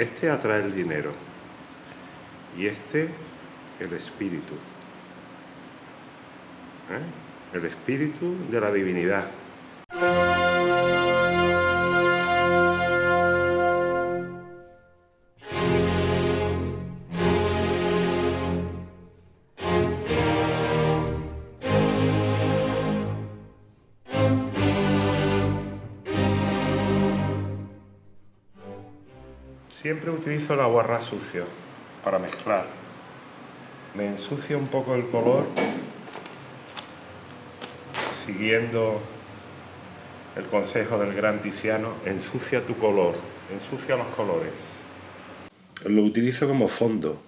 Este atrae el dinero y este el espíritu. ¿Eh? El espíritu de la divinidad. Siempre utilizo el aguarrás sucio para mezclar. Me ensucia un poco el color siguiendo el consejo del gran Tiziano, ensucia tu color, ensucia los colores. Lo utilizo como fondo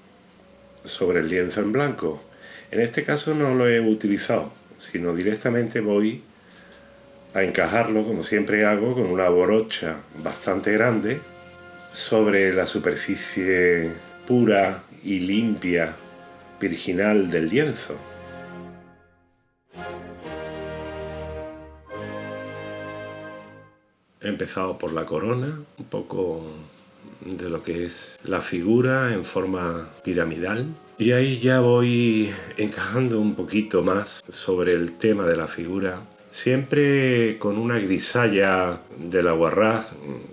sobre el lienzo en blanco. En este caso no lo he utilizado, sino directamente voy a encajarlo, como siempre hago, con una brocha bastante grande sobre la superficie pura y limpia, virginal del lienzo. He empezado por la corona, un poco de lo que es la figura en forma piramidal. Y ahí ya voy encajando un poquito más sobre el tema de la figura Siempre con una grisalla del aguarrás,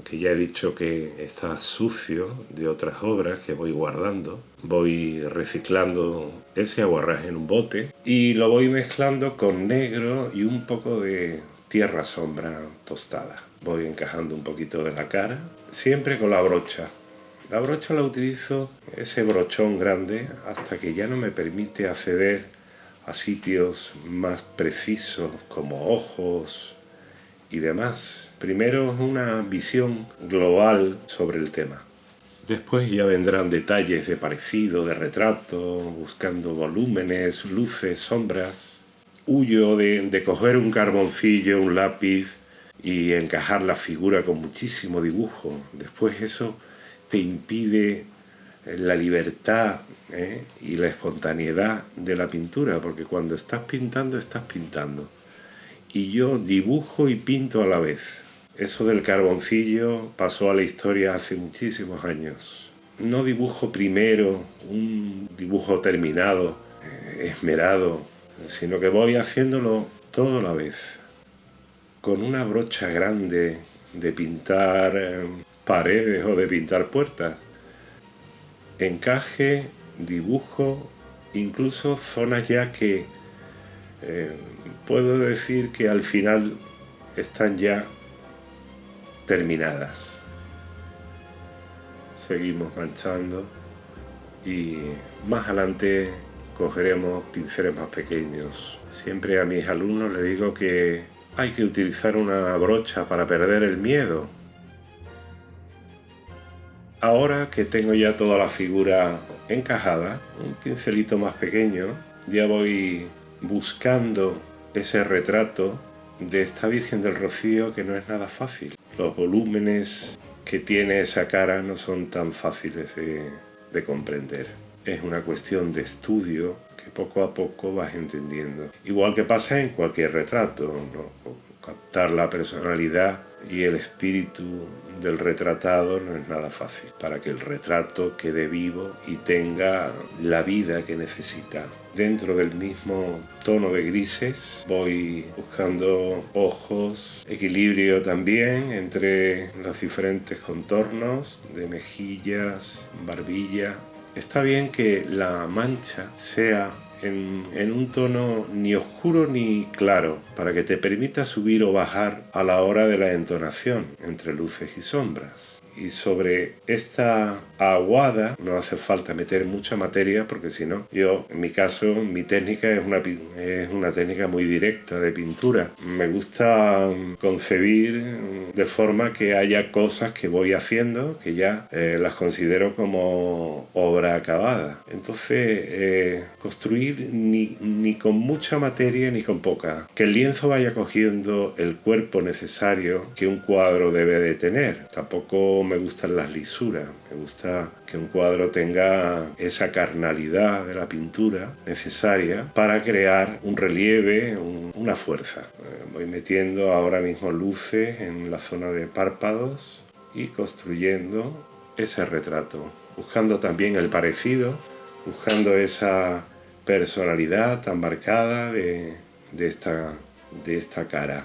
que ya he dicho que está sucio de otras obras que voy guardando. Voy reciclando ese aguarrás en un bote y lo voy mezclando con negro y un poco de tierra sombra tostada. Voy encajando un poquito de la cara, siempre con la brocha. La brocha la utilizo, ese brochón grande, hasta que ya no me permite acceder a sitios más precisos como ojos y demás. Primero una visión global sobre el tema. Después ya vendrán detalles de parecido, de retrato, buscando volúmenes, luces, sombras. Huyo de, de coger un carboncillo, un lápiz y encajar la figura con muchísimo dibujo. Después eso te impide la libertad ¿eh? y la espontaneidad de la pintura, porque cuando estás pintando, estás pintando. Y yo dibujo y pinto a la vez. Eso del carboncillo pasó a la historia hace muchísimos años. No dibujo primero un dibujo terminado, eh, esmerado, sino que voy haciéndolo todo a la vez. Con una brocha grande de pintar eh, paredes o de pintar puertas encaje, dibujo, incluso zonas ya que eh, puedo decir que al final están ya terminadas. Seguimos manchando y más adelante cogeremos pinceles más pequeños. Siempre a mis alumnos les digo que hay que utilizar una brocha para perder el miedo Ahora que tengo ya toda la figura encajada, un pincelito más pequeño, ya voy buscando ese retrato de esta Virgen del Rocío que no es nada fácil. Los volúmenes que tiene esa cara no son tan fáciles de, comprender. Es una cuestión de estudio que poco a poco vas entendiendo. Igual que pasa en cualquier retrato, captar la personalidad y el espíritu del retratado no es nada fácil para que el retrato quede vivo y tenga la vida que necesita. Dentro del mismo tono de grises voy buscando ojos, equilibrio también entre los diferentes contornos de mejillas, barbilla. Está bien que la mancha sea en, un tono ni oscuro ni claro, para que te permita subir o bajar a la hora de la entonación entre luces y sombras. Y sobre esta aguada no hace falta meter mucha materia porque si no, yo en mi caso mi técnica es una, es una técnica muy directa de pintura. Me gusta concebir de forma que haya cosas que voy haciendo que ya eh, las considero como obra acabada. Entonces, eh, construir ni, ni con mucha materia ni con poca. Que el lienzo vaya cogiendo el cuerpo necesario que un cuadro debe de tener. Tampoco me gustan las lisuras, me gusta que un cuadro tenga esa carnalidad de la pintura necesaria para crear un relieve, una fuerza. Eh, voy metiendo ahora mismo luces en la zona de párpados y construyendo ese retrato, buscando también el parecido, buscando esa personalidad tan marcada de, esta, de esta cara.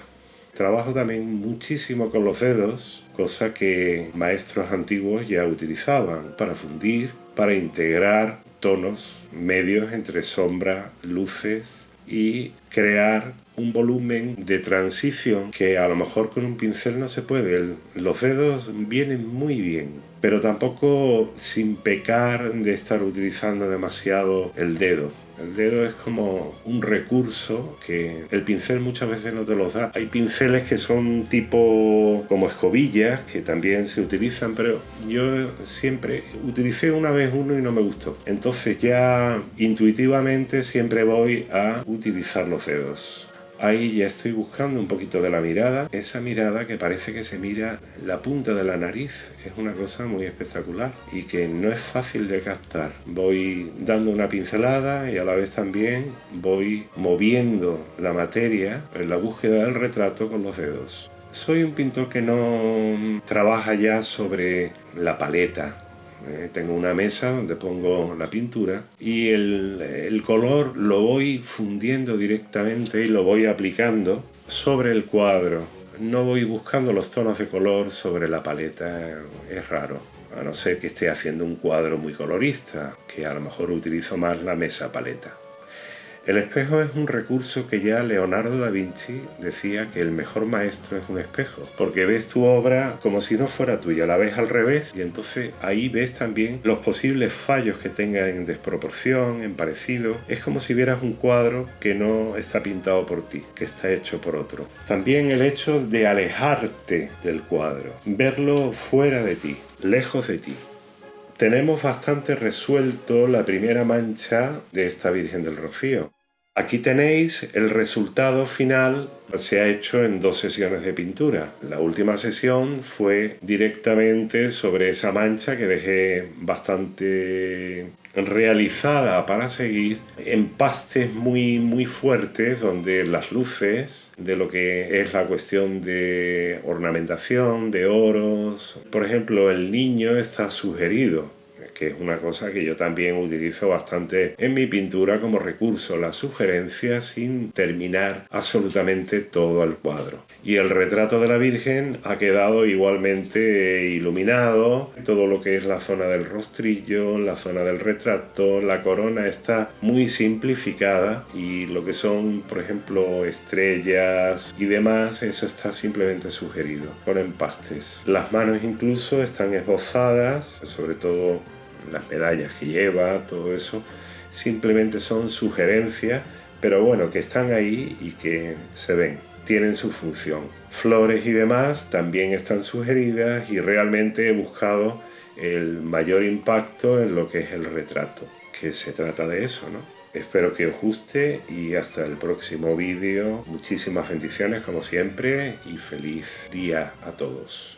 Trabajo también muchísimo con los dedos, cosa que maestros antiguos ya utilizaban para fundir, para integrar tonos medios entre sombra, luces y crear un volumen de transición que a lo mejor con un pincel no se puede. los dedos vienen muy bien, pero tampoco sin pecar de estar utilizando demasiado el dedo. El dedo es como un recurso que el pincel muchas veces no te lo da. Hay pinceles que son tipo como escobillas que también se utilizan, pero yo siempre utilicé una vez uno y no me gustó. Entonces ya intuitivamente siempre voy a utilizar los dedos. Ahí ya estoy buscando un poquito de la mirada, esa mirada que parece que se mira la punta de la nariz, es una cosa muy espectacular y que no es fácil de captar. Voy dando una pincelada y a la vez también voy moviendo la materia en la búsqueda del retrato con los dedos. Soy un pintor que no trabaja ya sobre la paleta, eh, tengo una mesa donde pongo la pintura y el, color lo voy fundiendo directamente y lo voy aplicando sobre el cuadro. No voy buscando los tonos de color sobre la paleta, es raro. A no ser que esté haciendo un cuadro muy colorista, que a lo mejor utilizo más la mesa paleta. El espejo es un recurso que ya Leonardo da Vinci decía que el mejor maestro es un espejo, porque ves tu obra como si no fuera tuya, la ves al revés y entonces ahí ves también los posibles fallos que tenga en desproporción, en parecido. Es como si vieras un cuadro que no está pintado por ti, que está hecho por otro. También el hecho de alejarte del cuadro, verlo fuera de ti, lejos de ti tenemos bastante resuelto la primera mancha de esta Virgen del Rocío. Aquí tenéis el resultado final, se ha hecho en dos sesiones de pintura. La última sesión fue directamente sobre esa mancha que dejé bastante realizada para seguir en pastes muy muy fuertes donde las luces de lo que es la cuestión de ornamentación, de oros, por ejemplo el niño está sugerido que es una cosa que yo también utilizo bastante en mi pintura como recurso, la sugerencia sin terminar absolutamente todo el cuadro. Y el retrato de la Virgen ha quedado igualmente iluminado, todo lo que es la zona del rostrillo, la zona del retrato, la corona está muy simplificada y lo que son, por ejemplo, estrellas y demás, eso está simplemente sugerido con empastes. Las manos incluso están esbozadas, sobre todo las medallas que lleva, todo eso, simplemente son sugerencias, pero bueno, que están ahí y que se ven, tienen su función. Flores y demás también están sugeridas y realmente he buscado el mayor impacto en lo que es el retrato, que se trata de eso, ¿no? Espero que os guste y hasta el próximo vídeo. Muchísimas bendiciones como siempre y feliz día a todos.